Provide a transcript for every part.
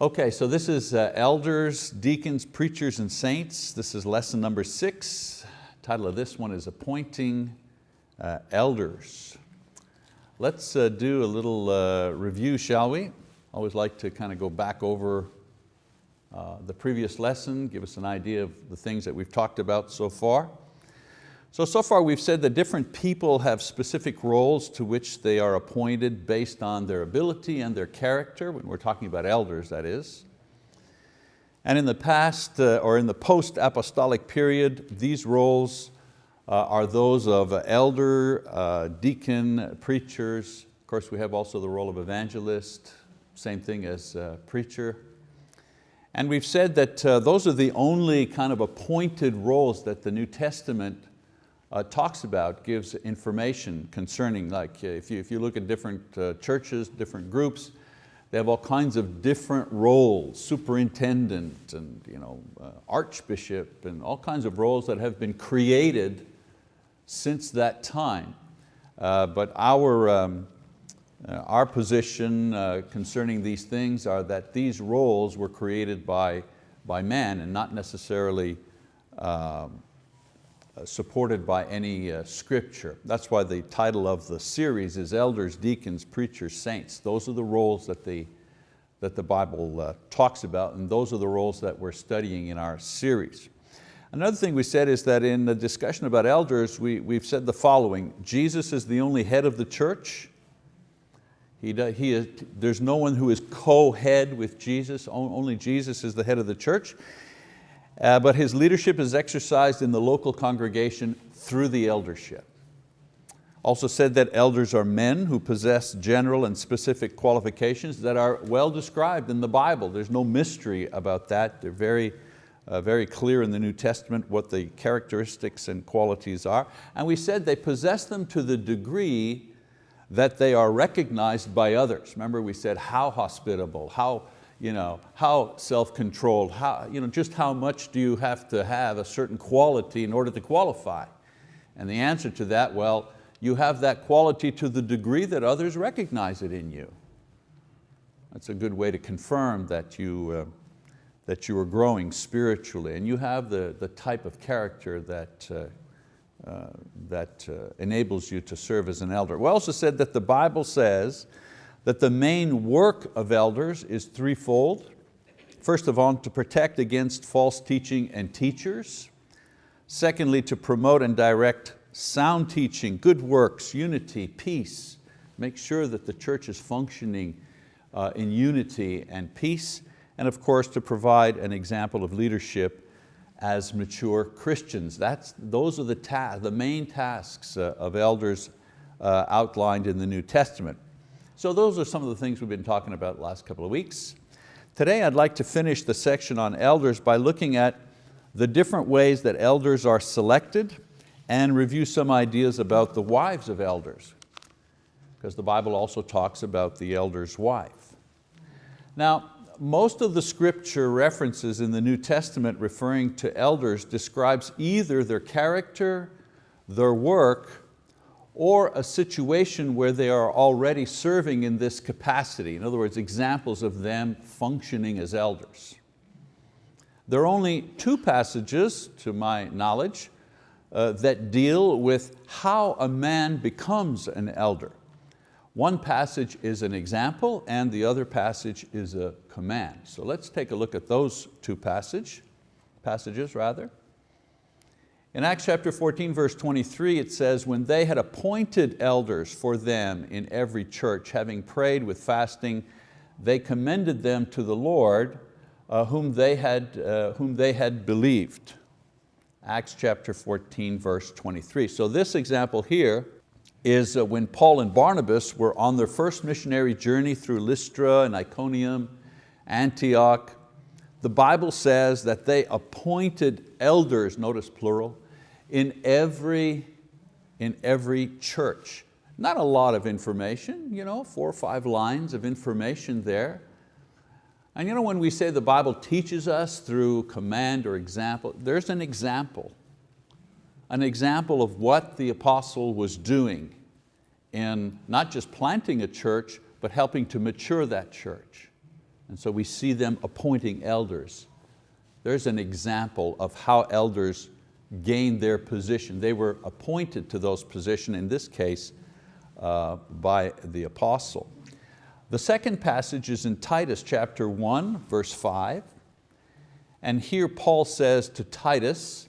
Okay, so this is uh, elders, deacons, preachers, and saints. This is lesson number six. Title of this one is appointing uh, elders. Let's uh, do a little uh, review, shall we? Always like to kind of go back over uh, the previous lesson, give us an idea of the things that we've talked about so far. So, so far we've said that different people have specific roles to which they are appointed based on their ability and their character, when we're talking about elders, that is. And in the past, uh, or in the post-apostolic period, these roles uh, are those of elder, uh, deacon, preachers. Of course, we have also the role of evangelist, same thing as uh, preacher. And we've said that uh, those are the only kind of appointed roles that the New Testament uh, talks about, gives information concerning, like uh, if, you, if you look at different uh, churches, different groups, they have all kinds of different roles, superintendent and you know, uh, archbishop and all kinds of roles that have been created since that time. Uh, but our, um, uh, our position concerning these things are that these roles were created by, by man and not necessarily um, supported by any uh, scripture. That's why the title of the series is Elders, Deacons, Preachers, Saints. Those are the roles that the, that the Bible uh, talks about and those are the roles that we're studying in our series. Another thing we said is that in the discussion about elders, we, we've said the following, Jesus is the only head of the church. He, he is, there's no one who is co-head with Jesus, only Jesus is the head of the church. Uh, but his leadership is exercised in the local congregation through the eldership. Also said that elders are men who possess general and specific qualifications that are well described in the Bible. There's no mystery about that. They're very, uh, very clear in the New Testament what the characteristics and qualities are. And we said they possess them to the degree that they are recognized by others. Remember we said how hospitable, how, you know, how self-controlled, how, you know, just how much do you have to have a certain quality in order to qualify? And the answer to that, well, you have that quality to the degree that others recognize it in you. That's a good way to confirm that you, uh, that you are growing spiritually and you have the, the type of character that, uh, uh, that uh, enables you to serve as an elder. We also said that the Bible says that the main work of elders is threefold. First of all, to protect against false teaching and teachers. Secondly, to promote and direct sound teaching, good works, unity, peace. Make sure that the church is functioning uh, in unity and peace. And of course, to provide an example of leadership as mature Christians. That's, those are the, the main tasks uh, of elders uh, outlined in the New Testament. So those are some of the things we've been talking about the last couple of weeks. Today I'd like to finish the section on elders by looking at the different ways that elders are selected and review some ideas about the wives of elders, because the Bible also talks about the elder's wife. Now, most of the scripture references in the New Testament referring to elders describes either their character, their work, or a situation where they are already serving in this capacity. In other words, examples of them functioning as elders. There are only two passages, to my knowledge, uh, that deal with how a man becomes an elder. One passage is an example and the other passage is a command. So let's take a look at those two passage, passages. Rather. In Acts chapter 14, verse 23, it says, when they had appointed elders for them in every church, having prayed with fasting, they commended them to the Lord, uh, whom, they had, uh, whom they had believed. Acts chapter 14, verse 23. So this example here is uh, when Paul and Barnabas were on their first missionary journey through Lystra and Iconium, Antioch, the Bible says that they appointed elders, notice plural, in every, in every church. Not a lot of information, you know, four or five lines of information there. And you know, when we say the Bible teaches us through command or example, there's an example. An example of what the apostle was doing in not just planting a church, but helping to mature that church. And so we see them appointing elders. There's an example of how elders gained their position. They were appointed to those positions, in this case, uh, by the apostle. The second passage is in Titus chapter 1, verse 5. And here Paul says to Titus,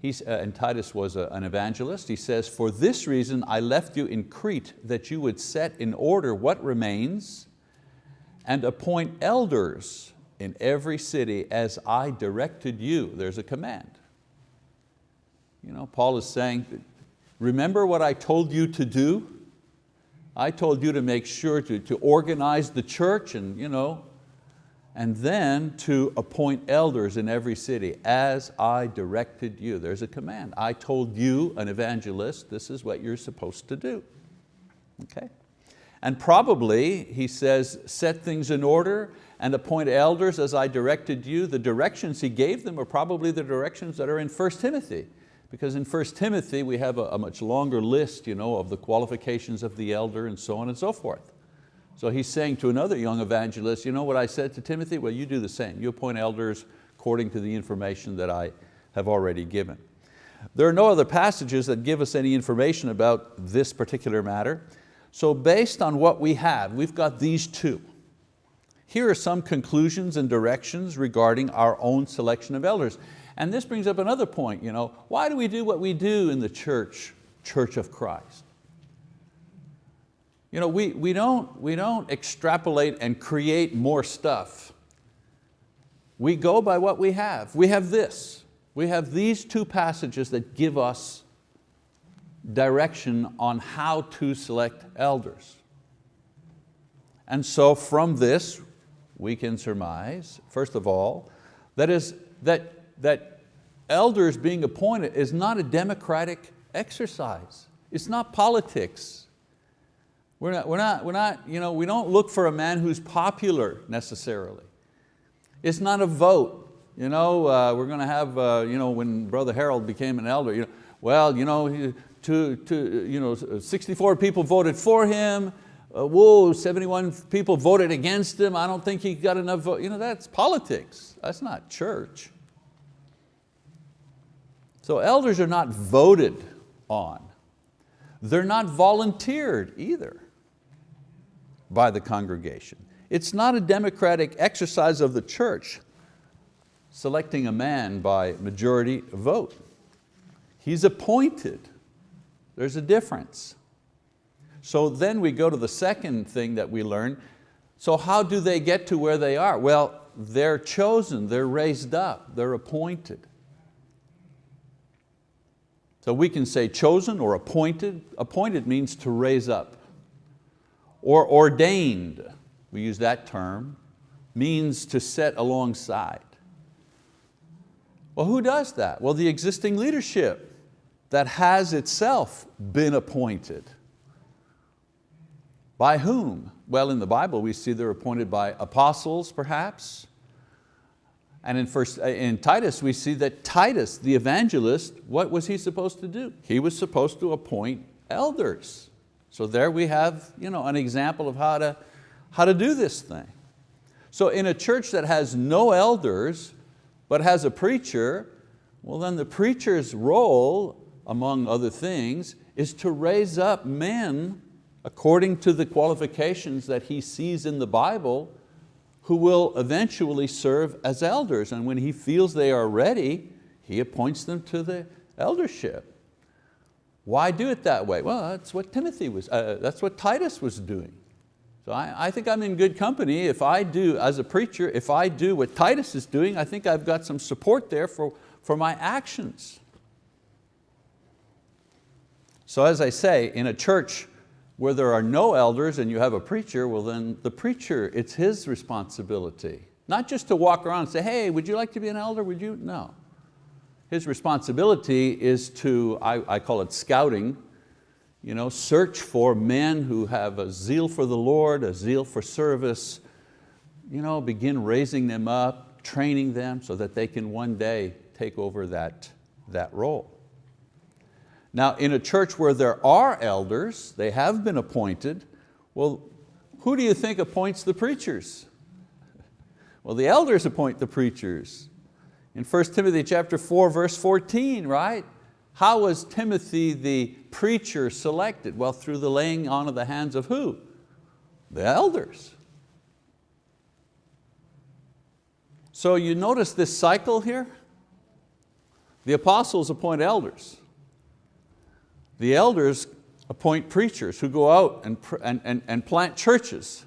he's, uh, and Titus was a, an evangelist, he says, for this reason I left you in Crete, that you would set in order what remains and appoint elders in every city as I directed you. There's a command. You know, Paul is saying, remember what I told you to do? I told you to make sure to, to organize the church and, you know, and then to appoint elders in every city as I directed you. There's a command. I told you, an evangelist, this is what you're supposed to do. Okay? And probably, he says, set things in order and appoint elders as I directed you. The directions he gave them are probably the directions that are in 1 Timothy. Because in 1 Timothy we have a, a much longer list you know, of the qualifications of the elder and so on and so forth. So he's saying to another young evangelist, you know what I said to Timothy? Well, you do the same. You appoint elders according to the information that I have already given. There are no other passages that give us any information about this particular matter. So based on what we have, we've got these two. Here are some conclusions and directions regarding our own selection of elders. And this brings up another point, you know, why do we do what we do in the church, Church of Christ? You know, we, we, don't, we don't extrapolate and create more stuff. We go by what we have. We have this. We have these two passages that give us direction on how to select elders. And so from this, we can surmise, first of all, that is that that elders being appointed is not a democratic exercise. It's not politics. We're not, we're not, we're not, you know, we don't look for a man who's popular necessarily. It's not a vote. You know, uh, we're going to have, uh, you know, when Brother Harold became an elder, you know, well, you know, to, to, you know, 64 people voted for him, uh, whoa, 71 people voted against him, I don't think he got enough vote. You know, that's politics, that's not church. So elders are not voted on. They're not volunteered either by the congregation. It's not a democratic exercise of the church selecting a man by majority vote. He's appointed. There's a difference. So then we go to the second thing that we learn. So how do they get to where they are? Well, they're chosen, they're raised up, they're appointed. So we can say chosen or appointed. Appointed means to raise up. Or ordained, we use that term, means to set alongside. Well, who does that? Well, the existing leadership that has itself been appointed. By whom? Well, in the Bible we see they're appointed by apostles perhaps, and in, first, uh, in Titus, we see that Titus, the evangelist, what was he supposed to do? He was supposed to appoint elders. So there we have you know, an example of how to, how to do this thing. So in a church that has no elders, but has a preacher, well then the preacher's role, among other things, is to raise up men according to the qualifications that he sees in the Bible who will eventually serve as elders. And when he feels they are ready, he appoints them to the eldership. Why do it that way? Well, that's what Timothy was, uh, that's what Titus was doing. So I, I, think I'm in good company. If I do, as a preacher, if I do what Titus is doing, I think I've got some support there for, for my actions. So as I say, in a church where there are no elders and you have a preacher, well then the preacher, it's his responsibility. Not just to walk around and say, hey, would you like to be an elder, would you? No. His responsibility is to, I, I call it scouting, you know, search for men who have a zeal for the Lord, a zeal for service, you know, begin raising them up, training them so that they can one day take over that, that role. Now in a church where there are elders, they have been appointed, well, who do you think appoints the preachers? Well, the elders appoint the preachers. In 1 Timothy chapter 4, verse 14, right? How was Timothy the preacher selected? Well, through the laying on of the hands of who? The elders. So you notice this cycle here? The apostles appoint elders. The elders appoint preachers who go out and, and, and, and plant churches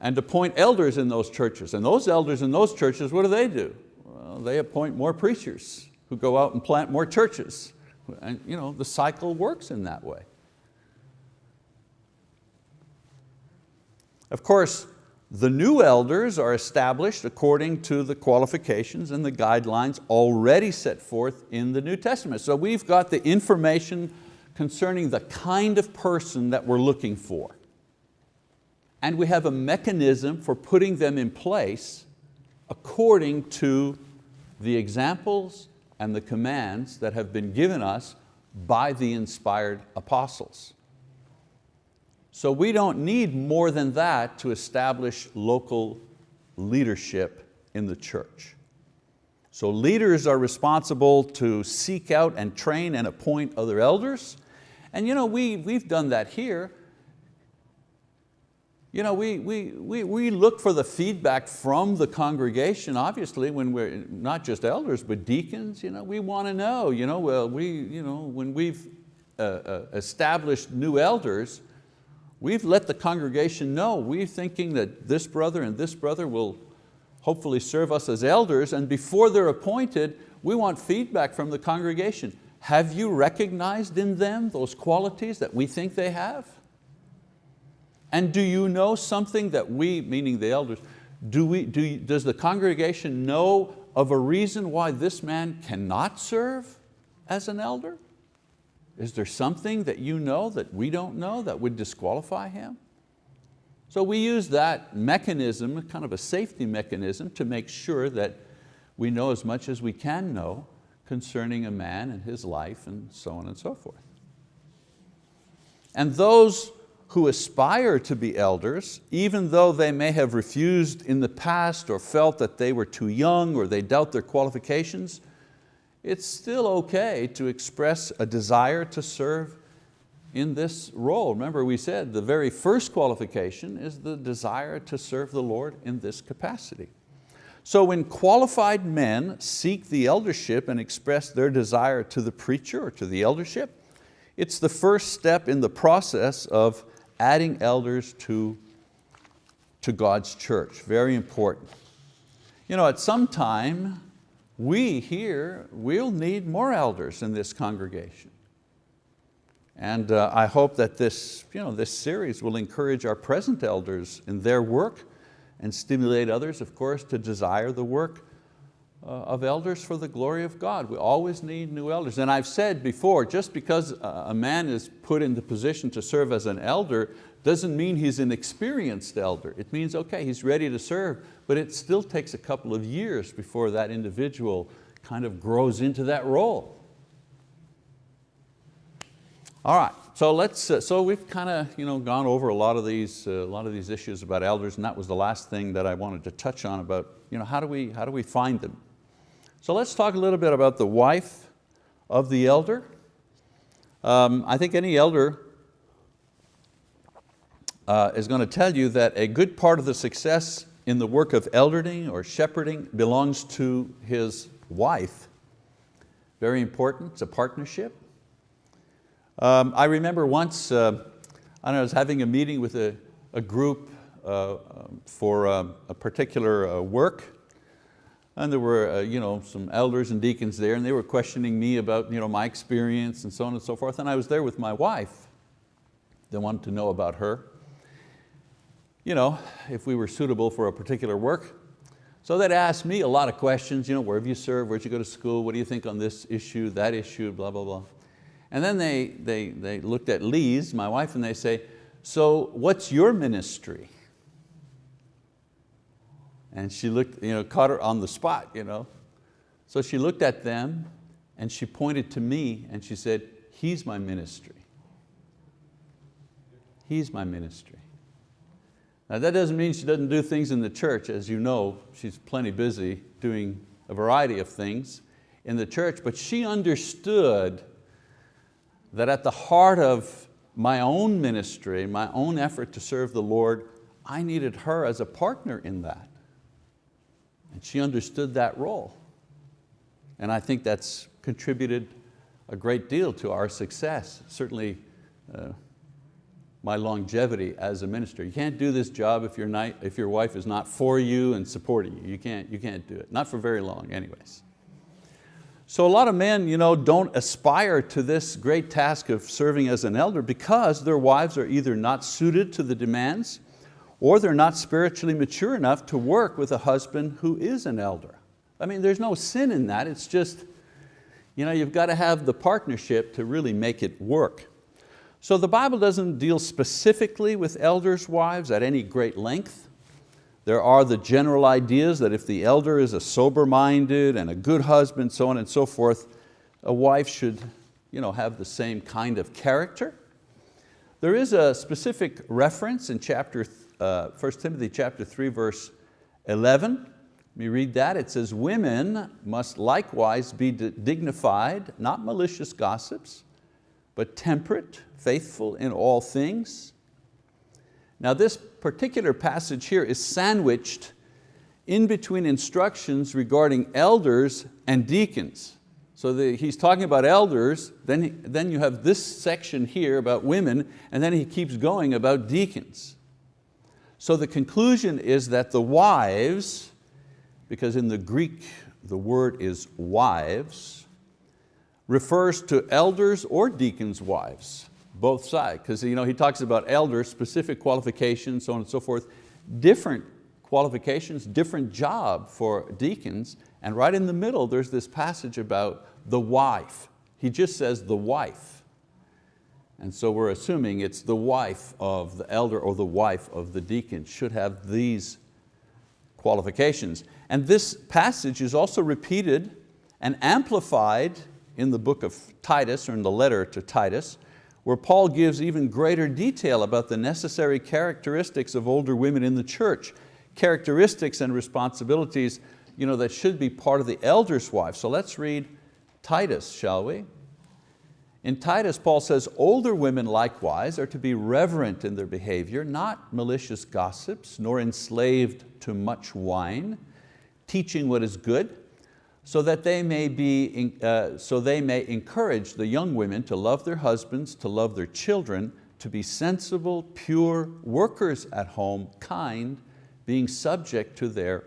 and appoint elders in those churches. And those elders in those churches, what do they do? Well, they appoint more preachers who go out and plant more churches. And you know, the cycle works in that way. Of course, the new elders are established according to the qualifications and the guidelines already set forth in the New Testament. So we've got the information concerning the kind of person that we're looking for. And we have a mechanism for putting them in place according to the examples and the commands that have been given us by the inspired apostles. So we don't need more than that to establish local leadership in the church. So leaders are responsible to seek out and train and appoint other elders. And you know, we, we've done that here. You know, we, we, we, we look for the feedback from the congregation, obviously, when we're not just elders, but deacons. You know, we want to know, you know, well, we, you know, when we've uh, uh, established new elders, We've let the congregation know, we're thinking that this brother and this brother will hopefully serve us as elders and before they're appointed, we want feedback from the congregation. Have you recognized in them those qualities that we think they have? And do you know something that we, meaning the elders, do we, do, does the congregation know of a reason why this man cannot serve as an elder? Is there something that you know that we don't know that would disqualify him? So we use that mechanism, kind of a safety mechanism, to make sure that we know as much as we can know concerning a man and his life and so on and so forth. And those who aspire to be elders, even though they may have refused in the past or felt that they were too young or they doubt their qualifications, it's still okay to express a desire to serve in this role. Remember we said the very first qualification is the desire to serve the Lord in this capacity. So when qualified men seek the eldership and express their desire to the preacher or to the eldership, it's the first step in the process of adding elders to, to God's church, very important. You know, at some time, we here will need more elders in this congregation. And uh, I hope that this, you know, this series will encourage our present elders in their work and stimulate others, of course, to desire the work uh, of elders for the glory of God. We always need new elders. And I've said before, just because a man is put in the position to serve as an elder doesn't mean he's an experienced elder. It means, okay, he's ready to serve, but it still takes a couple of years before that individual kind of grows into that role. All right, so let's. Uh, so we've kind of you know gone over a lot of these uh, a lot of these issues about elders, and that was the last thing that I wanted to touch on about you know how do we how do we find them. So let's talk a little bit about the wife of the elder. Um, I think any elder uh, is going to tell you that a good part of the success in the work of eldering or shepherding belongs to his wife. Very important, it's a partnership. Um, I remember once, uh, I, know, I was having a meeting with a, a group uh, for uh, a particular uh, work and there were uh, you know, some elders and deacons there and they were questioning me about you know, my experience and so on and so forth and I was there with my wife. They wanted to know about her you know, if we were suitable for a particular work. So they'd ask me a lot of questions, you know, where have you served, where'd you go to school, what do you think on this issue, that issue, blah, blah, blah. And then they, they, they looked at Lise, my wife, and they say, so what's your ministry? And she looked, you know, caught her on the spot. You know. So she looked at them and she pointed to me and she said, he's my ministry. He's my ministry. Now that doesn't mean she doesn't do things in the church. As you know, she's plenty busy doing a variety of things in the church, but she understood that at the heart of my own ministry, my own effort to serve the Lord, I needed her as a partner in that. And she understood that role. And I think that's contributed a great deal to our success, certainly uh, my longevity as a minister. You can't do this job if, not, if your wife is not for you and supporting you. You can't, you can't do it, not for very long anyways. So a lot of men you know, don't aspire to this great task of serving as an elder because their wives are either not suited to the demands or they're not spiritually mature enough to work with a husband who is an elder. I mean, there's no sin in that, it's just, you know, you've got to have the partnership to really make it work. So the Bible doesn't deal specifically with elders' wives at any great length. There are the general ideas that if the elder is a sober-minded and a good husband, so on and so forth, a wife should you know, have the same kind of character. There is a specific reference in chapter, uh, 1 Timothy chapter 3, verse 11. Let me read that. It says, women must likewise be dignified, not malicious gossips, but temperate, faithful in all things, now this particular passage here is sandwiched in between instructions regarding elders and deacons. So the, he's talking about elders, then, he, then you have this section here about women, and then he keeps going about deacons. So the conclusion is that the wives, because in the Greek the word is wives, refers to elders or deacons' wives both sides, because you know, he talks about elders, specific qualifications, so on and so forth, different qualifications, different job for deacons, and right in the middle there's this passage about the wife. He just says the wife. And so we're assuming it's the wife of the elder or the wife of the deacon should have these qualifications. And this passage is also repeated and amplified in the book of Titus, or in the letter to Titus, where Paul gives even greater detail about the necessary characteristics of older women in the church, characteristics and responsibilities you know, that should be part of the elder's wife. So let's read Titus, shall we? In Titus, Paul says, older women likewise are to be reverent in their behavior, not malicious gossips, nor enslaved to much wine, teaching what is good, so that they may, be, uh, so they may encourage the young women to love their husbands, to love their children, to be sensible, pure, workers at home, kind, being subject to their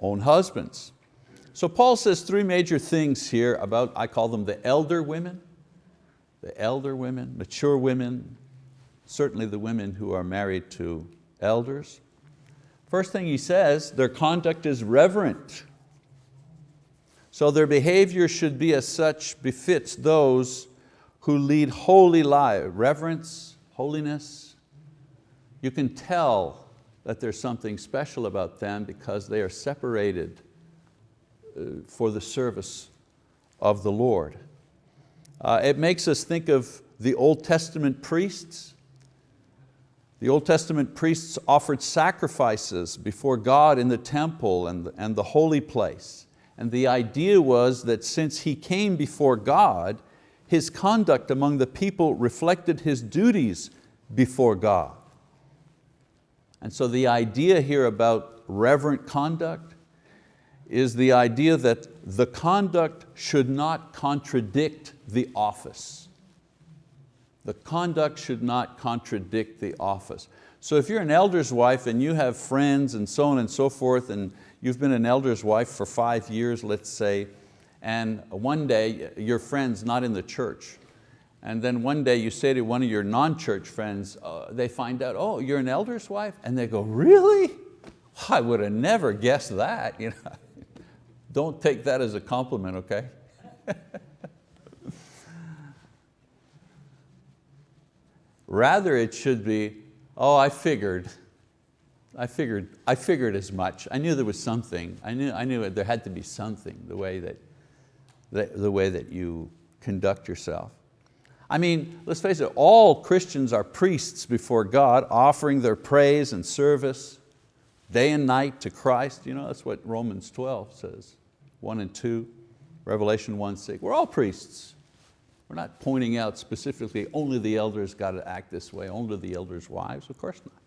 own husbands. So Paul says three major things here about, I call them the elder women, the elder women, mature women, certainly the women who are married to elders. First thing he says, their conduct is reverent. So their behavior should be as such befits those who lead holy lives, reverence, holiness. You can tell that there's something special about them because they are separated uh, for the service of the Lord. Uh, it makes us think of the Old Testament priests. The Old Testament priests offered sacrifices before God in the temple and, and the holy place. And the idea was that since he came before God, his conduct among the people reflected his duties before God. And so the idea here about reverent conduct is the idea that the conduct should not contradict the office. The conduct should not contradict the office. So if you're an elder's wife and you have friends and so on and so forth and You've been an elder's wife for five years, let's say, and one day your friend's not in the church. And then one day you say to one of your non-church friends, uh, they find out, oh, you're an elder's wife? And they go, really? I would have never guessed that. You know? Don't take that as a compliment, okay? Rather it should be, oh, I figured, I figured, I figured as much. I knew there was something. I knew, I knew there had to be something, the way that, the, the way that you conduct yourself. I mean, let's face it, all Christians are priests before God, offering their praise and service day and night to Christ. You know, that's what Romans 12 says, one and two, Revelation 1, 6. We're all priests. We're not pointing out specifically only the elders got to act this way, only the elders' wives, of course not.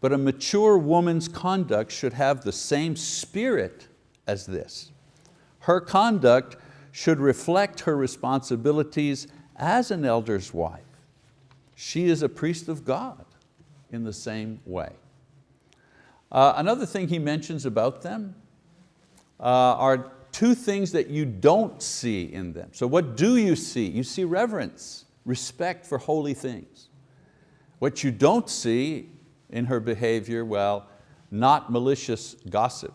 But a mature woman's conduct should have the same spirit as this. Her conduct should reflect her responsibilities as an elder's wife. She is a priest of God in the same way. Uh, another thing he mentions about them uh, are two things that you don't see in them. So what do you see? You see reverence, respect for holy things. What you don't see in her behavior, well, not malicious gossip.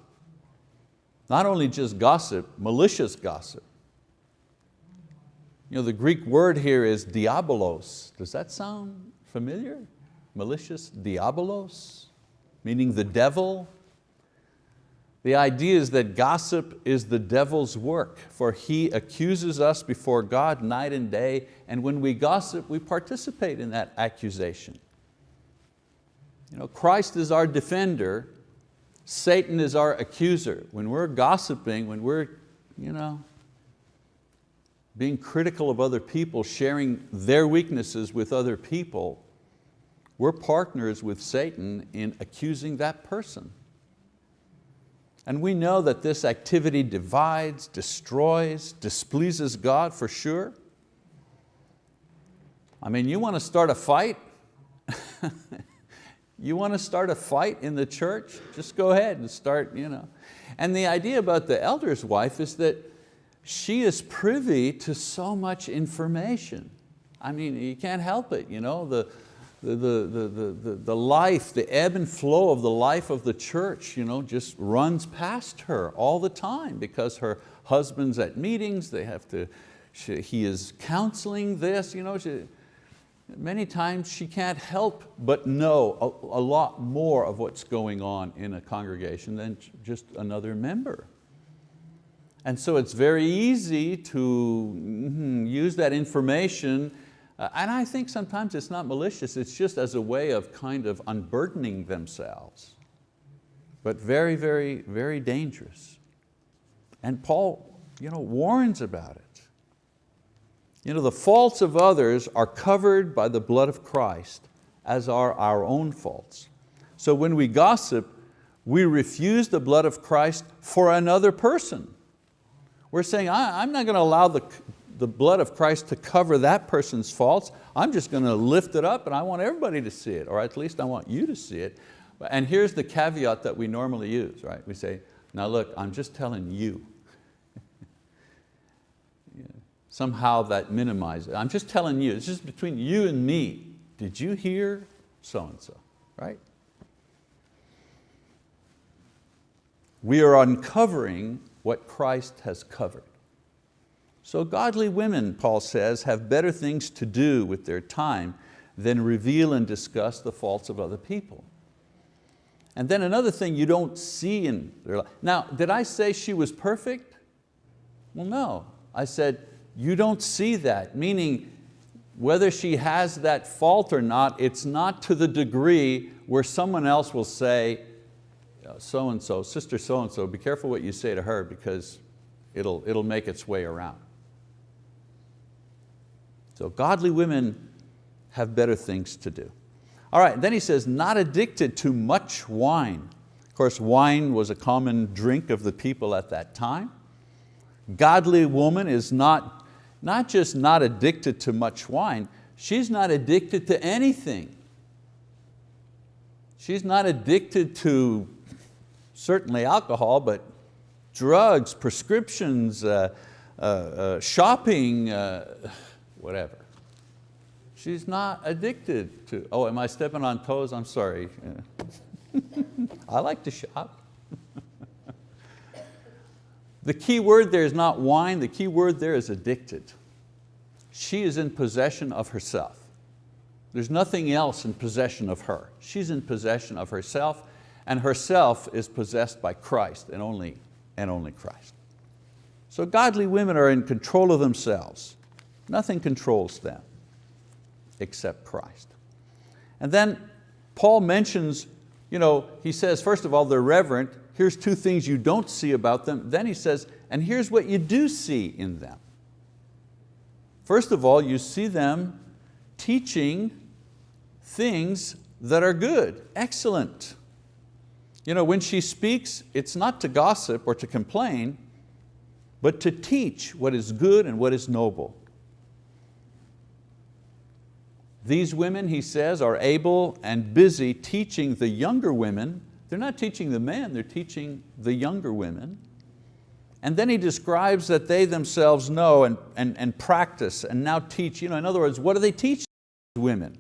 Not only just gossip, malicious gossip. You know, the Greek word here is diabolos. Does that sound familiar? Malicious, diabolos, meaning the devil. The idea is that gossip is the devil's work, for he accuses us before God night and day, and when we gossip, we participate in that accusation. You know, Christ is our defender, Satan is our accuser. When we're gossiping, when we're you know, being critical of other people, sharing their weaknesses with other people, we're partners with Satan in accusing that person. And we know that this activity divides, destroys, displeases God for sure. I mean, you want to start a fight? you want to start a fight in the church? Just go ahead and start. You know. And the idea about the elder's wife is that she is privy to so much information. I mean, you can't help it, you know, the, the, the, the, the, the life, the ebb and flow of the life of the church you know, just runs past her all the time because her husband's at meetings, they have to, she, he is counseling this, you know, she, many times she can't help but know a, a lot more of what's going on in a congregation than just another member. And so it's very easy to mm, use that information uh, and I think sometimes it's not malicious, it's just as a way of kind of unburdening themselves. But very, very, very dangerous. And Paul you know, warns about it. You know, the faults of others are covered by the blood of Christ, as are our own faults. So when we gossip, we refuse the blood of Christ for another person. We're saying, I'm not going to allow the, the blood of Christ to cover that person's faults. I'm just going to lift it up and I want everybody to see it, or at least I want you to see it. And here's the caveat that we normally use, right? We say, now look, I'm just telling you. yeah. Somehow that minimizes. I'm just telling you, it's just between you and me. Did you hear so-and-so, right? We are uncovering what Christ has covered. So godly women, Paul says, have better things to do with their time than reveal and discuss the faults of other people. And then another thing you don't see in their life. Now, did I say she was perfect? Well, no. I said, you don't see that, meaning whether she has that fault or not, it's not to the degree where someone else will say, uh, so-and-so, sister so-and-so, be careful what you say to her because it'll, it'll make its way around. So godly women have better things to do. All right, then he says, not addicted to much wine. Of course, wine was a common drink of the people at that time. Godly woman is not, not just not addicted to much wine, she's not addicted to anything. She's not addicted to certainly alcohol, but drugs, prescriptions, uh, uh, uh, shopping, uh, whatever. She's not addicted to, oh, am I stepping on toes? I'm sorry. I like to shop. the key word there is not wine, the key word there is addicted. She is in possession of herself. There's nothing else in possession of her. She's in possession of herself and herself is possessed by Christ and only, and only Christ. So godly women are in control of themselves. Nothing controls them except Christ. And then Paul mentions, you know, he says, first of all, they're reverent. Here's two things you don't see about them. Then he says, and here's what you do see in them. First of all, you see them teaching things that are good, excellent. You know, when she speaks, it's not to gossip or to complain, but to teach what is good and what is noble. These women, he says, are able and busy teaching the younger women. They're not teaching the men, they're teaching the younger women. And then he describes that they themselves know and, and, and practice and now teach. You know, in other words, what do they teach women?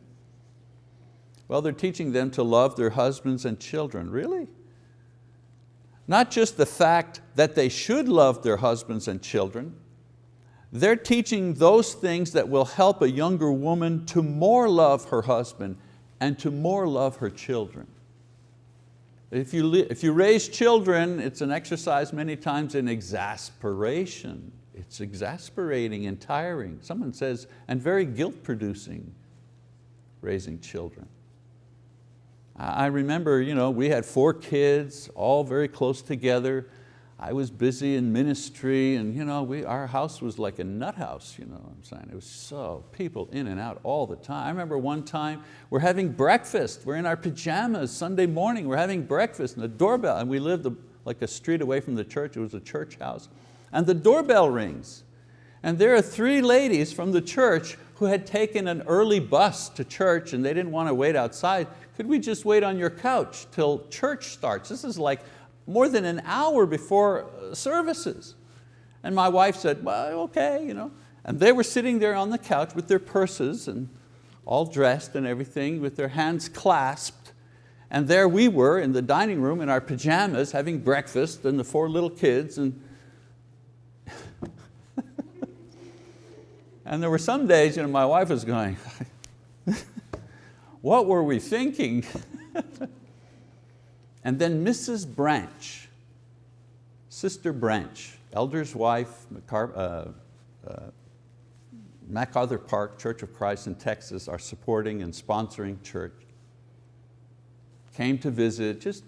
Well, they're teaching them to love their husbands and children. Really? Not just the fact that they should love their husbands and children, they're teaching those things that will help a younger woman to more love her husband and to more love her children. If you, if you raise children, it's an exercise many times in exasperation. It's exasperating and tiring. Someone says, and very guilt producing, raising children. I remember you know, we had four kids, all very close together. I was busy in ministry and you know, we, our house was like a nut house, you know what I'm saying? It was so, people in and out all the time. I remember one time we're having breakfast, we're in our pajamas Sunday morning, we're having breakfast and the doorbell, and we lived like a street away from the church, it was a church house, and the doorbell rings. And there are three ladies from the church who had taken an early bus to church and they didn't want to wait outside. Could we just wait on your couch till church starts? This is like more than an hour before uh, services. And my wife said, well, okay. You know. And they were sitting there on the couch with their purses and all dressed and everything with their hands clasped. And there we were in the dining room in our pajamas having breakfast and the four little kids. And, and there were some days you know, my wife was going, what were we thinking? And then Mrs. Branch, Sister Branch, elder's wife, MacArthur, uh, uh, MacArthur Park Church of Christ in Texas are supporting and sponsoring church. Came to visit, just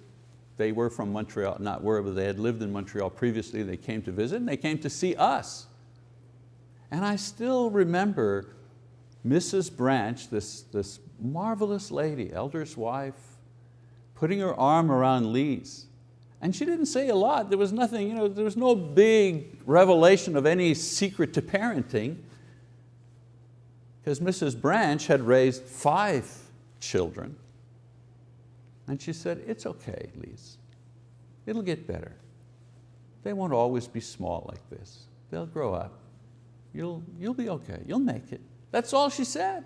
they were from Montreal, not were, but they had lived in Montreal previously. They came to visit and they came to see us. And I still remember Mrs. Branch, this, this marvelous lady, elder's wife, putting her arm around Lise. And she didn't say a lot. There was nothing, you know, there was no big revelation of any secret to parenting because Mrs. Branch had raised five children. And she said, it's okay, Lise. It'll get better. They won't always be small like this. They'll grow up. You'll, you'll be okay, you'll make it. That's all she said.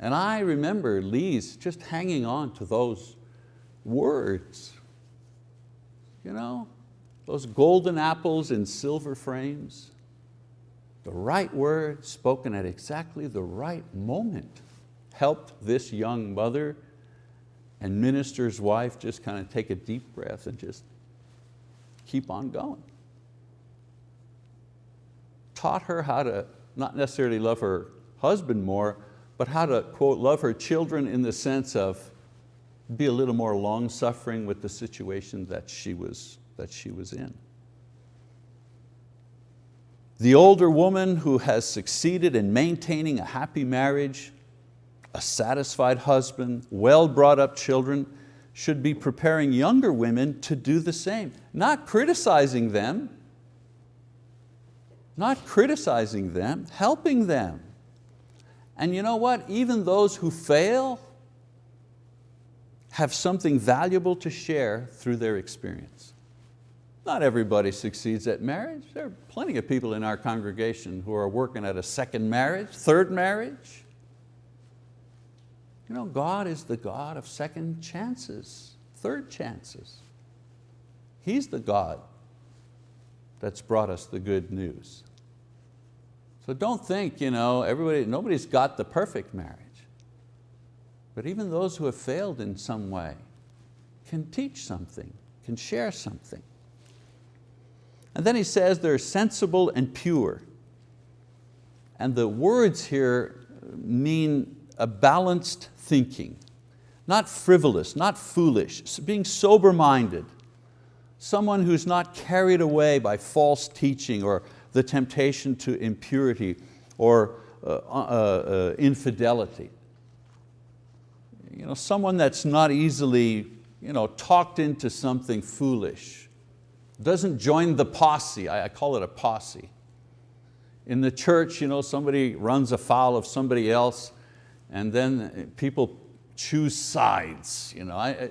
And I remember Lise just hanging on to those words. You know, those golden apples in silver frames. The right word spoken at exactly the right moment helped this young mother and minister's wife just kind of take a deep breath and just keep on going. Taught her how to not necessarily love her husband more, but how to, quote, love her children in the sense of be a little more long-suffering with the situation that she, was, that she was in. The older woman who has succeeded in maintaining a happy marriage, a satisfied husband, well brought up children, should be preparing younger women to do the same. Not criticizing them, not criticizing them, helping them. And you know what? Even those who fail have something valuable to share through their experience. Not everybody succeeds at marriage. There are plenty of people in our congregation who are working at a second marriage, third marriage. You know, God is the God of second chances, third chances. He's the God that's brought us the good news. So don't think, you know, everybody, nobody's got the perfect marriage. But even those who have failed in some way can teach something, can share something. And then he says they're sensible and pure. And the words here mean a balanced thinking, not frivolous, not foolish, being sober-minded, someone who's not carried away by false teaching or the temptation to impurity or uh, uh, uh, infidelity. You know, someone that's not easily you know, talked into something foolish, doesn't join the posse, I, I call it a posse. In the church, you know, somebody runs afoul of somebody else and then people choose sides. You know, I,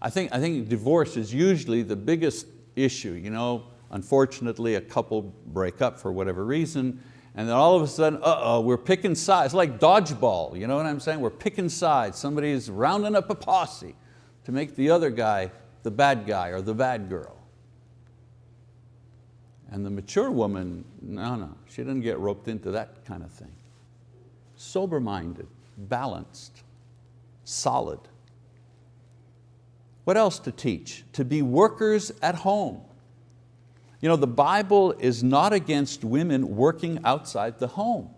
I, think, I think divorce is usually the biggest issue. You know, unfortunately, a couple break up for whatever reason, and then all of a sudden, uh-oh, we're picking sides. Like dodgeball, you know what I'm saying? We're picking sides. Somebody's rounding up a posse to make the other guy the bad guy or the bad girl. And the mature woman, no, no, she didn't get roped into that kind of thing. Sober-minded, balanced, solid. What else to teach? To be workers at home. You know, the Bible is not against women working outside the home.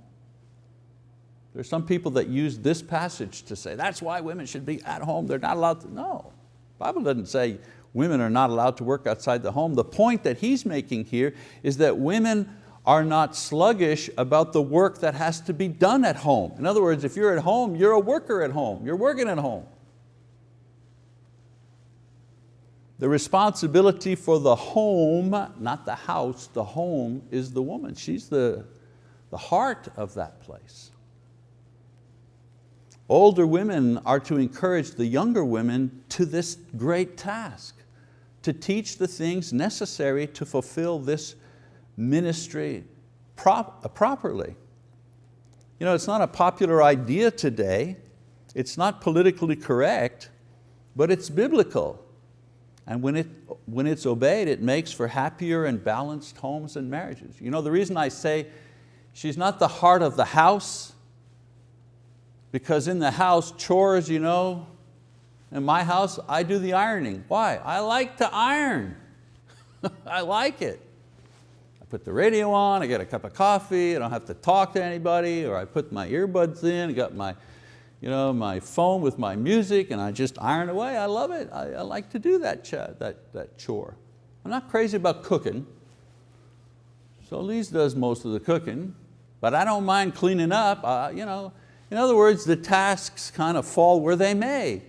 There's some people that use this passage to say, that's why women should be at home, they're not allowed to, no. The Bible doesn't say women are not allowed to work outside the home. The point that he's making here is that women are not sluggish about the work that has to be done at home. In other words, if you're at home, you're a worker at home, you're working at home. The responsibility for the home, not the house, the home is the woman. She's the, the heart of that place. Older women are to encourage the younger women to this great task, to teach the things necessary to fulfill this ministry prop, uh, properly. You know, it's not a popular idea today, it's not politically correct, but it's biblical. And when, it, when it's obeyed, it makes for happier and balanced homes and marriages. You know, the reason I say she's not the heart of the house, because in the house, chores, you know, in my house, I do the ironing. Why? I like to iron. I like it I put the radio on, I get a cup of coffee, I don't have to talk to anybody, or I put my earbuds in, I got my, you know, my phone with my music and I just iron away. I love it. I, I like to do that, that, that chore. I'm not crazy about cooking. So Lise does most of the cooking, but I don't mind cleaning up. Uh, you know, in other words, the tasks kind of fall where they may.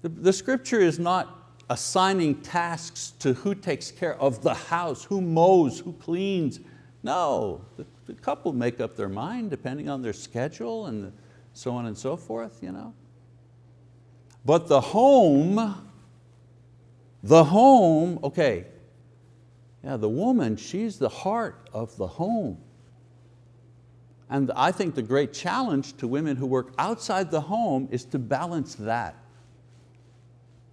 The, the scripture is not assigning tasks to who takes care of the house, who mows, who cleans. No, the, the couple make up their mind depending on their schedule and so on and so forth. You know. But the home, the home, okay, yeah, the woman, she's the heart of the home. And I think the great challenge to women who work outside the home is to balance that.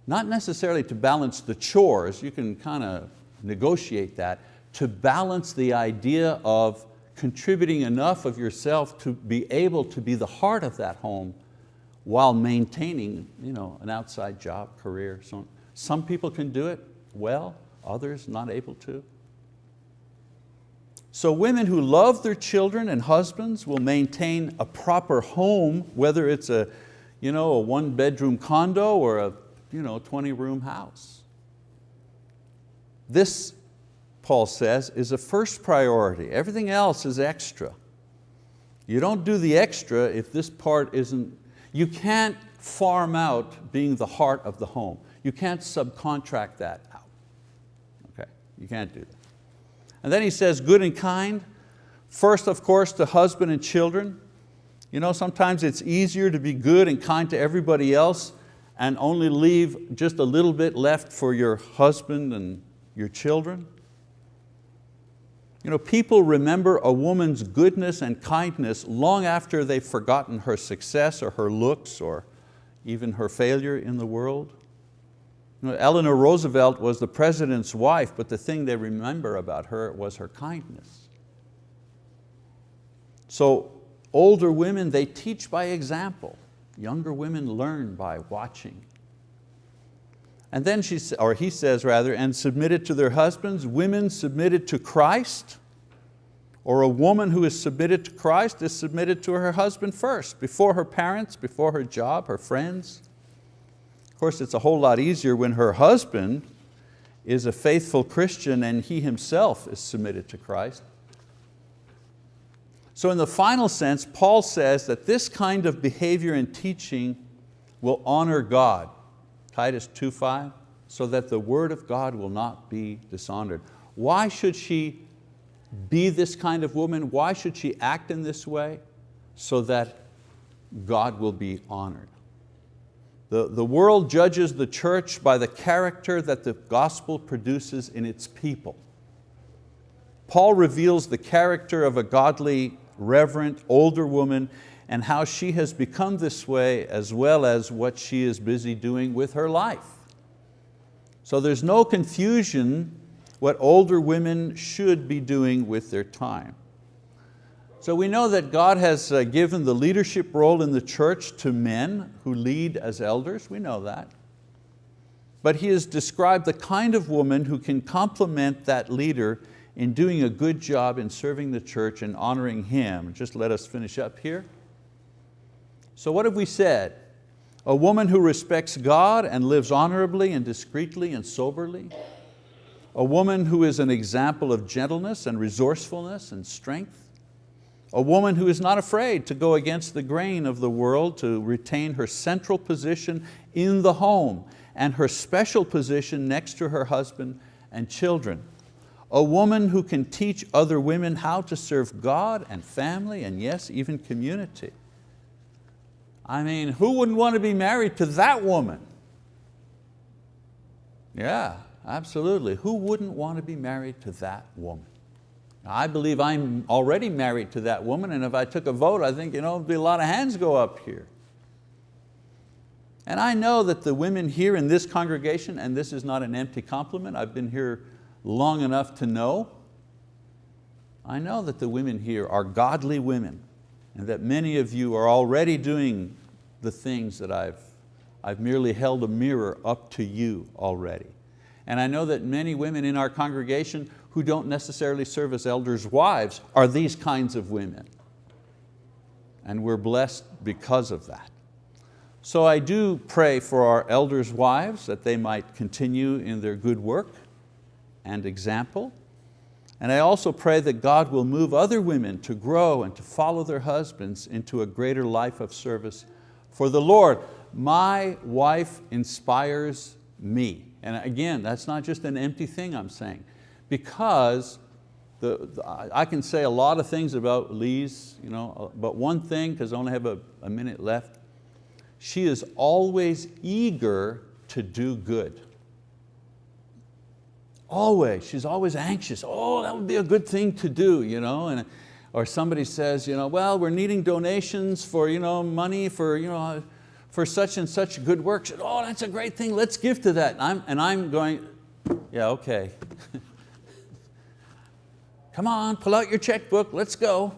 Not necessarily to balance the chores, you can kind of negotiate that, to balance the idea of contributing enough of yourself to be able to be the heart of that home while maintaining you know, an outside job, career, so. Some people can do it well, others not able to. So women who love their children and husbands will maintain a proper home, whether it's a, you know, a one bedroom condo or a you know, 20 room house. This, Paul says, is a first priority. Everything else is extra. You don't do the extra if this part isn't, you can't farm out being the heart of the home. You can't subcontract that out. Okay, you can't do that. And then he says good and kind. First, of course, to husband and children. You know, sometimes it's easier to be good and kind to everybody else and only leave just a little bit left for your husband and your children? You know, people remember a woman's goodness and kindness long after they've forgotten her success or her looks or even her failure in the world. You know, Eleanor Roosevelt was the president's wife, but the thing they remember about her was her kindness. So older women, they teach by example. Younger women learn by watching. And then she, or he says rather, and submitted to their husbands, women submitted to Christ. Or a woman who is submitted to Christ is submitted to her husband first, before her parents, before her job, her friends. Of course, it's a whole lot easier when her husband is a faithful Christian and he himself is submitted to Christ. So in the final sense, Paul says that this kind of behavior and teaching will honor God, Titus 2.5, so that the word of God will not be dishonored. Why should she be this kind of woman? Why should she act in this way? So that God will be honored. The, the world judges the church by the character that the gospel produces in its people. Paul reveals the character of a godly, reverent, older woman and how she has become this way as well as what she is busy doing with her life. So there's no confusion what older women should be doing with their time. So we know that God has uh, given the leadership role in the church to men who lead as elders, we know that. But He has described the kind of woman who can complement that leader in doing a good job in serving the church and honoring Him. Just let us finish up here. So what have we said? A woman who respects God and lives honorably and discreetly and soberly. A woman who is an example of gentleness and resourcefulness and strength. A woman who is not afraid to go against the grain of the world to retain her central position in the home and her special position next to her husband and children. A woman who can teach other women how to serve God and family and yes, even community. I mean, who wouldn't want to be married to that woman? Yeah, absolutely. Who wouldn't want to be married to that woman? I believe I'm already married to that woman and if I took a vote, I think you know, there'd be a lot of hands go up here. And I know that the women here in this congregation, and this is not an empty compliment, I've been here long enough to know, I know that the women here are godly women and that many of you are already doing the things that I've, I've merely held a mirror up to you already. And I know that many women in our congregation who don't necessarily serve as elders' wives are these kinds of women. And we're blessed because of that. So I do pray for our elders' wives that they might continue in their good work and example and I also pray that God will move other women to grow and to follow their husbands into a greater life of service for the Lord. My wife inspires me. And again, that's not just an empty thing I'm saying, because the, the, I can say a lot of things about Lise, you know, uh, but one thing, because I only have a, a minute left, she is always eager to do good. Always, she's always anxious. Oh, that would be a good thing to do. You know? and, or somebody says, you know, well, we're needing donations for you know, money for, you know, for such and such good work. Oh, that's a great thing, let's give to that. And I'm, and I'm going, yeah, okay. Come on, pull out your checkbook, let's go.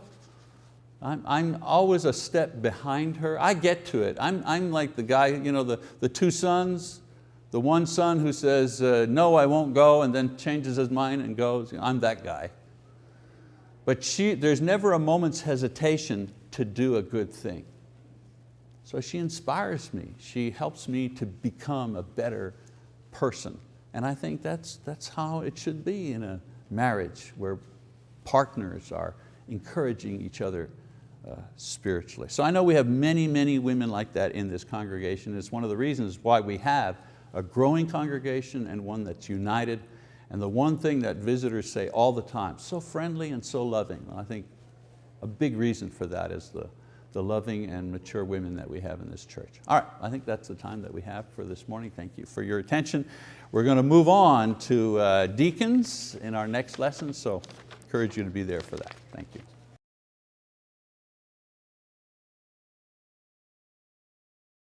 I'm, I'm, always a step behind her. I get to it. I'm, I'm like the guy, you know, the, the two sons, the one son who says, uh, no, I won't go, and then changes his mind and goes, I'm that guy. But she, there's never a moment's hesitation to do a good thing. So she inspires me. She helps me to become a better person. And I think that's, that's how it should be in a marriage where partners are encouraging each other uh, spiritually. So I know we have many, many women like that in this congregation. It's one of the reasons why we have a growing congregation and one that's united. And the one thing that visitors say all the time, so friendly and so loving. I think a big reason for that is the, the loving and mature women that we have in this church. All right, I think that's the time that we have for this morning. Thank you for your attention. We're going to move on to uh, deacons in our next lesson, so encourage you to be there for that. Thank you.